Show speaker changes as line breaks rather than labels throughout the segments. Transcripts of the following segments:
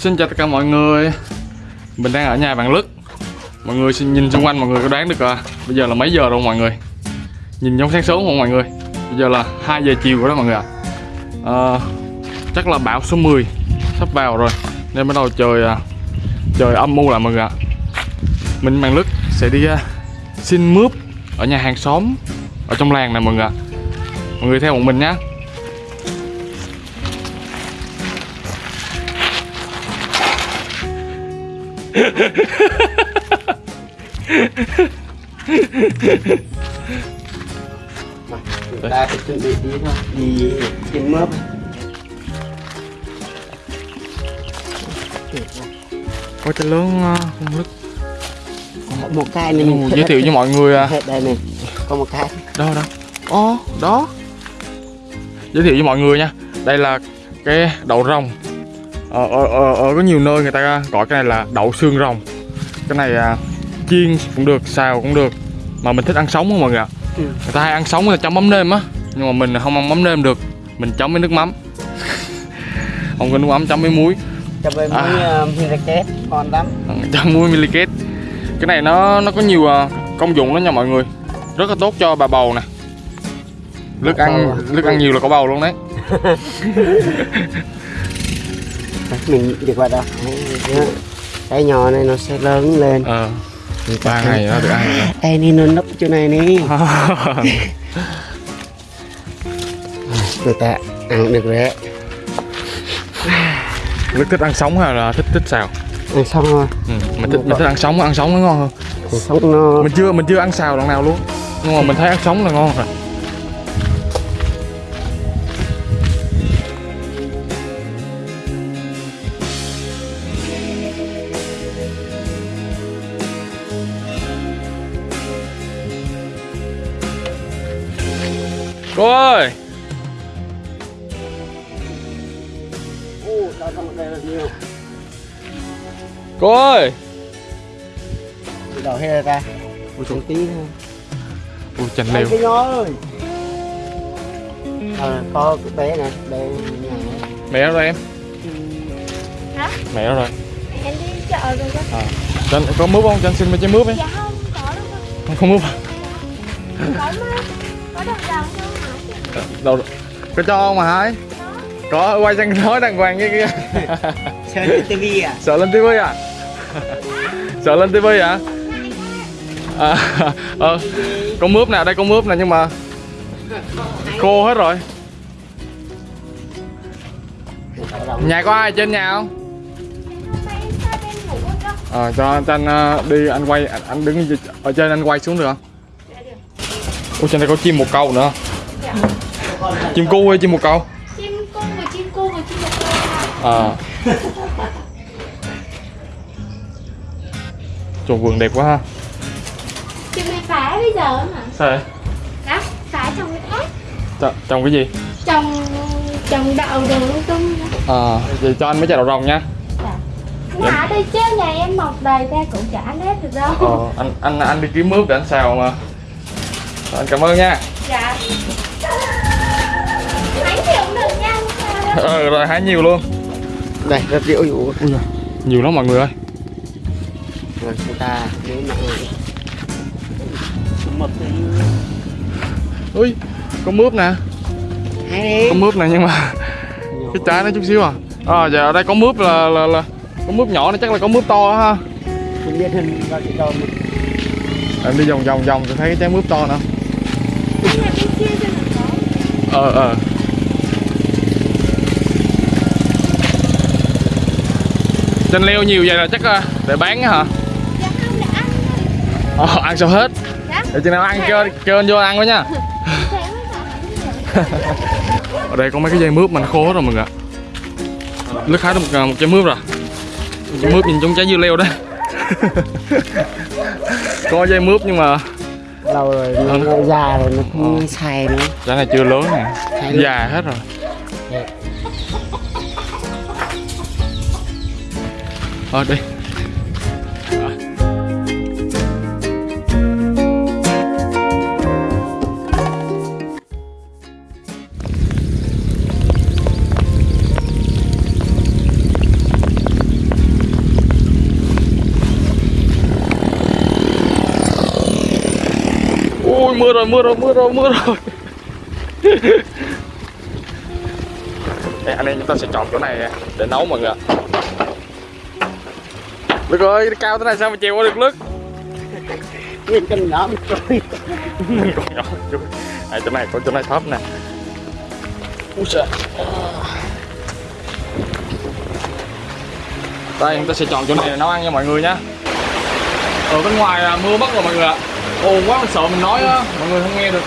Xin chào tất cả mọi người. Mình đang ở nhà bạn Lức. Mọi người xin nhìn xung quanh mọi người có đoán được à, Bây giờ là mấy giờ rồi mọi người? Nhìn giống sáng sớm không mọi người? Bây giờ là 2 giờ chiều rồi đó mọi người ạ. À, Chắc là bão số 10 Sắp vào rồi Nên bắt đầu trời à, Trời âm u lại mọi người ạ. Mình bạn Lức sẽ đi uh, xin mướp Ở nhà hàng xóm Ở trong làng này mọi người ạ. Mọi người theo bọn mình nhé
Ta phải chuẩn bị đi thôi Đi trên mướp
Có trái lớn không Lức
Một cái này
Ồ, giới thiệu với mọi người à.
Đây này. Có một cái.
Đâu đâu Ồ đó. Giới thiệu với mọi người nha. Đây là cái đậu rồng. Ở, ở, ở, ở có nhiều nơi người ta gọi cái này là đậu xương rồng. Cái này à, chiên cũng được xào cũng được. Mà mình thích ăn sống không mọi người ạ?
Ừ.
người ta hay ăn sống là chấm mắm nêm á. Nhưng mà mình không ăn mắm nêm được mình chấm với nước mắm. Không có nước mắm chấm với muối.
Cho với
À.
muối uh, Miraket Ngon lắm.
Ừ, chấm muối miliket cái này nó nó có nhiều à, công dụng đó nha mọi người. Rất là tốt cho bà bầu nè. Nước ăn
bầu à?
nước ăn nhiều là có bầu luôn đấy.
Mình được vào Đấy, Cái nhỏ này nó sẽ lớn lên.
Ờ.
ta
ba ngày nó được ăn rồi.
Đây ni nó nấp chỗ này đi. Người ta ăn được rồi đấy.
Đức thích ăn sống hay là thích thích xào?
Ăn xong rồi
ừ. mình thích mình thích ăn sống ăn sống nó ngon hơn.
Xong nó
mình chưa mình chưa ăn xào lần nào luôn. Nhưng mà mình thấy ăn sống là ngon rồi
nhiều.
Cô ơi!
Đầu hết ra
ui, trời,
tí thôi.
Ui chành
Đây
leo
cái nhỏ ơi. Ờ, có cái bé này bé
mẹ nó rồi em?
Hả?
mẹ nó rồi?
Em đi chợ rồi đó
à. có mướp không? Cho anh xin mấy trái mướp ấy
Dạ không, có đâu
không, mướp. À?
Có mà Có đồng đồng không hả?
Đâu có cho không mà hái có. Quay sang nói đàng hoàng như kia.
Chơi trên tivi à?
sợ lên tivi à? Sợ lên tivi à? À ờ có mướp nè đây có mướp nè nhưng mà khô hết rồi. Nhà có ai trên nhà không?
Con
ờ cho, cho anh ờ, đi anh quay anh, anh đứng ở trên anh quay xuống được không?
Dạ
ôi trên đây có chim một câu nữa chim cu hay chim một câu?
Chim cung vừa chim cu vừa chim một con
à. Trời vườn đẹp quá ha.
Chim này phá bây giờ hả?
Sao?
Đó, phá trong cái thác
Tr- trồng cái gì?
Trồng trồng đậu đồ tung.
À, vậy cho anh mấy trái đậu rồng nha.
Dạ. Mà đây chứ nhà em mọc đầy ra cũng chả ăn hết được đâu.
Ờ, anh anh anh đi kiếm mướp để anh xào mà. Anh cảm ơn nha.
Dạ
Ờ, rồi hái nhiều luôn.
Đây, rất rượu dụ
Nhiều lắm mọi người ơi.
Rồi chúng ta nếu mà Một cái
Ui, có mướp nè. Có mướp nè nhưng mà cái trái nó chút xíu à? À, giờ ở đây có mướp là, là, là Có mướp nhỏ này chắc là có mướp to ha.
Không biết hình cái đầu mình
Em đi vòng vòng vòng tôi thấy cái trái mướp to nữa.
Nó
Ờ, ờ Chanh leo nhiều vậy là chắc ờ, để bán á hả?
Dạ không để ăn thôi.
Ờ, ăn sao hết.
Dạ.
Để chừng nào ăn kêu, kêu anh vô ăn với nha.
Hẳn vậy
Ở đây có mấy cái dây mướp mà nó khô hết rồi mọi người ạ. Lướt hái được một, một trái mướp rồi. Một trái mướp nhìn giống trái dưa leo đấy. Có dây mướp nhưng mà
Lâu rồi,
Ờ,
nó già rồi, nó không xài nữa.
Trái này chưa lớn nè. Già hết rồi ở đây. Ôi mưa rồi, mưa rồi, mưa rồi, mưa rồi. Đây, anh em chúng ta sẽ chọn chỗ này để nấu mọi người Lực ơi, cao thế này sao mà chèo qua được Lực
nguyên chân nhỏ một trôi
nhỏ à, chỗ này có chỗ này thấp nè. Ui trời Đây, chúng ta sẽ chọn chỗ này để nấu ăn nha mọi người nhé Ở bên ngoài à, mưa mất rồi mọi người ạ. Ồn quá mình sợ mình nói á, mọi người không nghe được.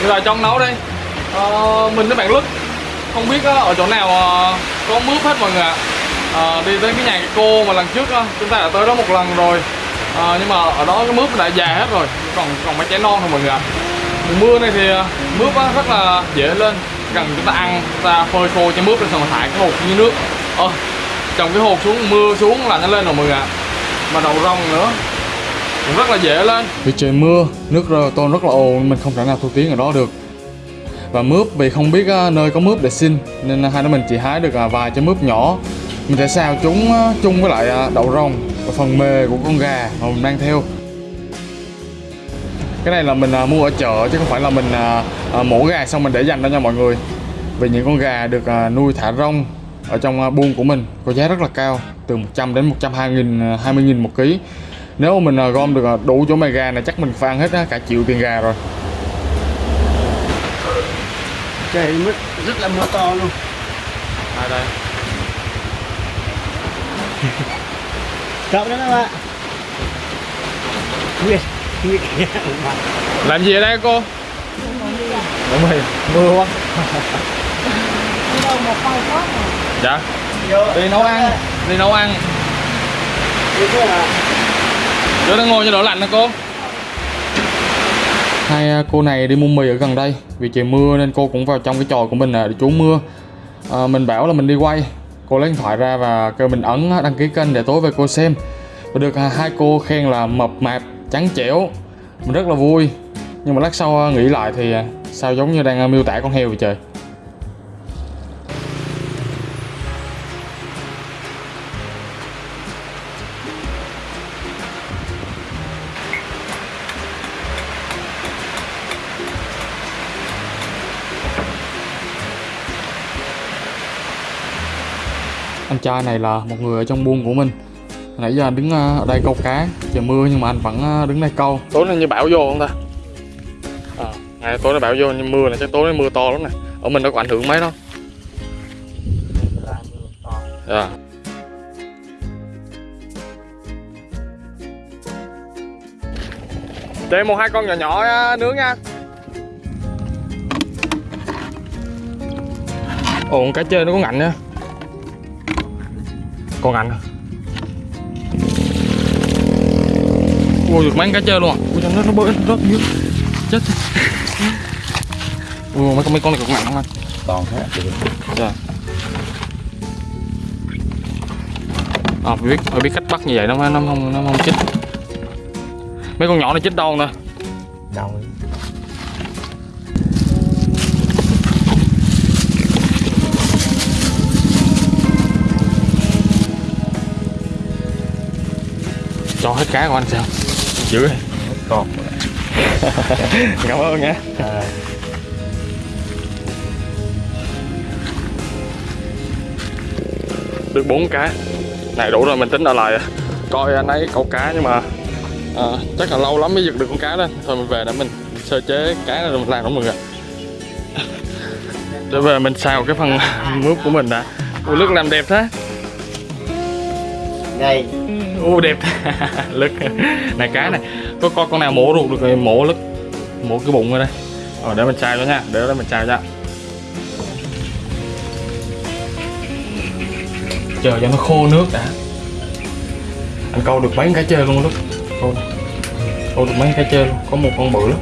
Bây giờ trong nấu đây ờ, Mình với bạn Lức Không biết á, ở chỗ nào ờ, có mướp hết mọi người ạ. À, Đi tới cái nhà cô mà lần trước đó, chúng ta đã tới đó một lần rồi. À, Nhưng mà ở đó cái mướp đã già hết rồi Còn còn mấy trái non thôi mọi người ạ. Mùa mưa này thì mướp á, rất là dễ lên. Cần chúng ta ăn, chúng ta phơi khô cho mướp lên xong rồi thải cái hột như nước. Ờ, trồng cái hột xuống, mưa xuống là nó lên rồi mọi người ạ. Mà đậu rong nữa cũng rất là dễ lên. Vì trời mưa nước rơ tôn rất là ồn mình không thể nào thu tiếng ở đó được và mướp vì không biết ờ, nơi có mướp để xin nên ờ, hai đứa mình chỉ hái được ờ, vài trái mướp nhỏ. Mình sẽ xào chúng chung với lại đậu rong và phần mề của con gà mà mình mang theo. Cái này là mình mua ở chợ chứ không phải là mình mổ gà xong mình để dành đó nha mọi người. Vì những con gà được nuôi thả rong ở trong buôn của mình có giá rất là cao từ 100 đến 120 nghìn à, 20 nghìn một ký. Nếu mà mình gom được đủ chỗ mày gà này chắc mình phan hết cả triệu tiền gà rồi
trời mất rất là mưa to luôn.
Ai đây?
Cậu đó các bạn. Nguyệt Nguyệt
làm gì ở đây cô? Đúng rồi mưa quá. Dạ.
Vô.
Đi nấu ăn đi nấu ăn. Chỗ đang ngồi cho đỡ lạnh nè cô hai à, cô này đi mua mì ở gần đây. Vì trời mưa nên cô cũng vào trong cái tròi của mình à, để trú mưa. À, mình bảo là mình đi quay. Cô lấy điện thoại ra và kêu mình ấn à, đăng ký kênh để tối về cô xem. Và được hai cô khen là mập mạp trắng trẻo. Mình rất là vui. Nhưng mà lát sau nghĩ lại thì sao giống như đang miêu tả con heo vậy trời? Trai này là một người ở trong buôn của mình. Nãy giờ anh đứng ờ, ở đây câu cá trời mưa nhưng mà anh vẫn ờ, đứng đây câu. Tối nay như bão vô không ta? À, ngày tối nay bão vô nhưng mưa này chắc tối nay mưa to lắm nè. Ở mình đâu có ảnh hưởng mấy đâu. Dạ. Để một hai con nhỏ nhỏ nướng nha. Ồ cá chơi nó có ngạnh nha con ảnh ui được mấy cá chơi luôn. À ui nó nó bơi nó rớt dưới chết ui mấy con mấy con này cũng nặng lắm anh.
Còn thế.
Dạ. À phải biết phải biết cách bắt như vậy nó nó không nó không chết. Mấy con nhỏ này chết đâu nè
đâu
cho hết cá của anh sao? Giữ
còn.
Cảm ơn nha.
À,
được bốn cá. Này đủ rồi mình tính ở lại. Coi anh ấy câu cá nhưng mà à, chắc là lâu lắm mới giật được con cá lên thôi mình về để mình sơ chế cá rồi mình làm nó mọi người ạ. để về mình xào cái phần mướp của mình đã. Ui, lức làm đẹp thế.
Đây
u đẹp. Lức này cá này. Có con con nào mổ ruột được rồi, mổ lức mổ cái bụng rồi đây. Ở để mình chai cho nha. Để đó mình chai ra chờ cho nó khô nước đã. Anh câu được mấy cái chơi luôn lúc. Câu câu được mấy cái chơi luôn. Có một con bự lắm.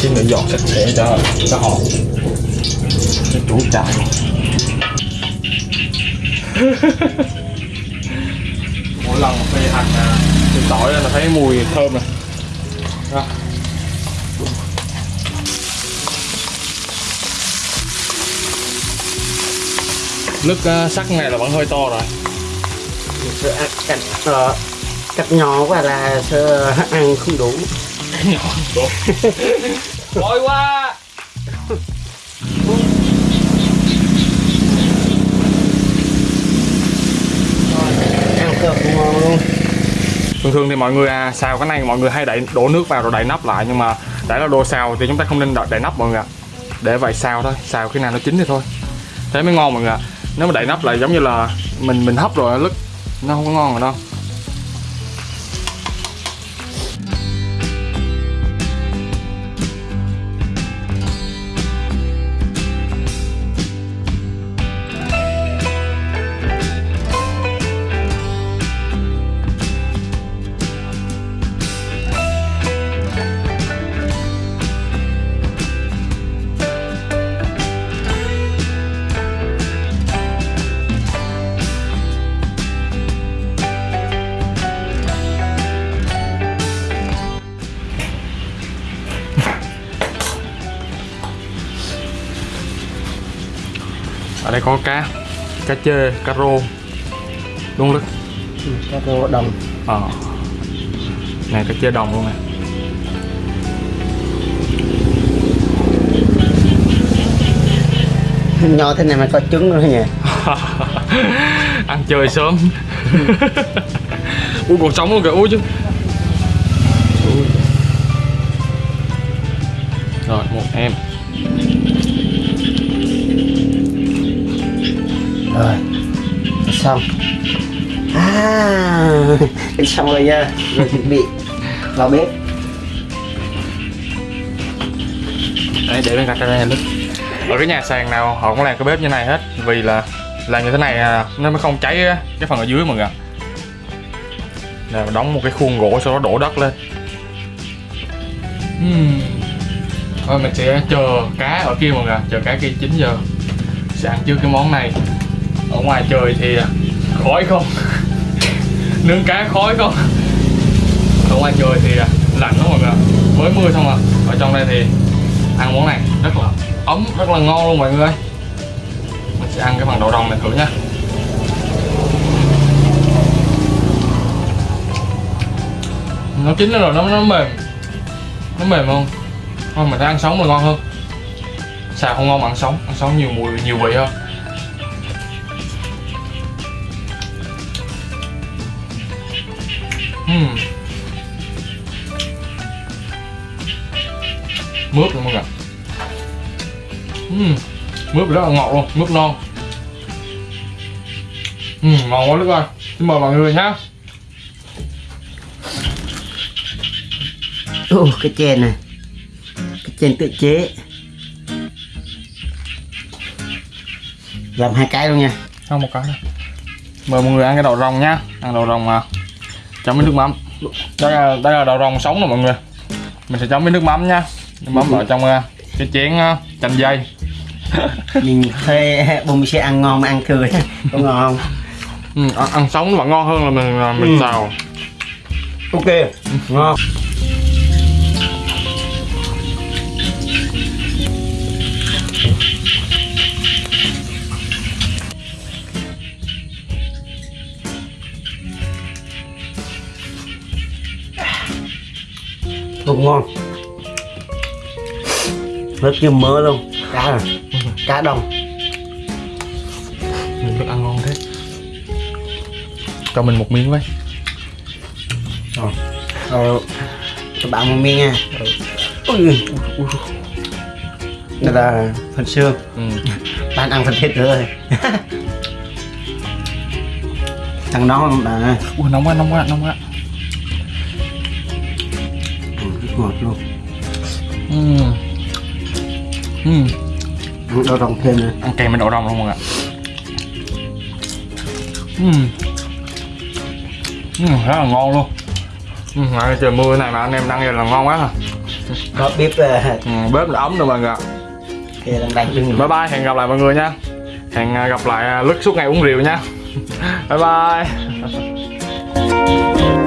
xin được dọn sạch sẽ cho cho họ. Cho chủ trại. Mỗi lần phi hành à, từ tỏi là thấy mùi thơm này đó. nước à, sắt này là vẫn hơi to rồi.
Cắt, uh, cắt nhỏ quá là ăn không đủ.
Nhỏ đủ quá.
Ăn cơm ngon luôn
thường thường thì mọi người à, xào cái này mọi người hay đẩy đổ nước vào rồi đậy nắp lại nhưng mà đã là đồ xào thì chúng ta không nên đậy, đậy nắp mọi người ạ. Để vậy xào thôi xào khi nào nó chín thì thôi. Thế mới ngon mọi người ạ. Nếu mà đậy nắp lại giống như là mình mình hấp rồi lứt nó không có ngon rồi đâu. Ở đây có cá cá chê cá rô đúng lứt
Ừ, các cô đồng.
Ờ. Này cá chê đồng luôn nè.
Nhỏ thế này mà có trứng nữa nhỉ?
Ăn chơi sớm. Ui còn sống luôn kìa ui chứ. Rồi một em
xong. À xong rồi nha. Rồi chuẩn bị. Vào bếp.
Đấy để bên cạnh đây lứt ở cái nhà sàn nào họ cũng làm cái bếp như này hết. Vì là làm như thế này à, nó mới không cháy cái phần ở dưới mọi người là đóng một cái khuôn gỗ sau đó đổ đất lên. Uhm. thôi mình sẽ chờ cá ở kia mọi người chờ cá kia 9 giờ. Sẽ ăn trước cái món này ở ngoài trời thì à, khói không? Nướng cá khói không? Ở ngoài trời thì à, lạnh lắm mọi người mới mưa xong à ở trong đây thì ăn món này rất là ấm, rất là ngon luôn mọi người mình sẽ ăn cái phần đậu đồng này thử nha. Nó chín rồi, nó nó mềm. Nó mềm không? Thôi, mình thấy ăn sống là ngon hơn. Xào không ngon mà ăn sống. Ăn sống nhiều mùi, nhiều vị hơn. Ừm. mướp luôn mọi người uhm, mướp rất là ngọt luôn mướp non. Uhm, ngon quá đức ơi. Xin mời mọi người nhé
Ồ, cái chèn này. Cái chèn tự chế. Làm hai cái luôn nha.
Không một cái thôi mời mọi người ăn cái đậu rồng nhá ăn đậu rồng mà chấm với nước mắm. Đây là đây là đậu rồng sống rồi mọi người. Mình sẽ chấm với nước mắm nha. Nước mắm ở trong uh, cái chén uh, chanh dây.
Nhìn thuê bông sẽ ăn ngon mà ăn cười. Có ngon không?
Ừ, ăn, ăn sống nó vẫn ngon hơn là mình là mình
Ừ.
xào.
Ok ngon cũng ngon. Rất như mỡ luôn cá này cá đông
mình được ăn ngon thế. Cho mình một miếng với.
Rồi rồi các bạn một miếng nha. Ui ui đây là phần xương.
Ừ.
bạn ăn phần thịt rồi. Thằng đó đã
ui nóng quá nóng quá nóng quá
ngọt luôn.
Ừ. Ừ.
ăn đau rồng thêm nữa
ăn kèm với đậu rồng luôn mọi người ạ. Ừ. Ừ, rất là ngon luôn. Ừ, ngày trời mưa này mà anh em ăn vậy là ngon quá à.
Có bếp uh,
ừ, bếp đã ấm rồi mọi người ạ.
đang
bye bye hẹn gặp lại mọi người nha. Hẹn à, gặp lại à, lứt suốt ngày uống rượu nha. Bye bye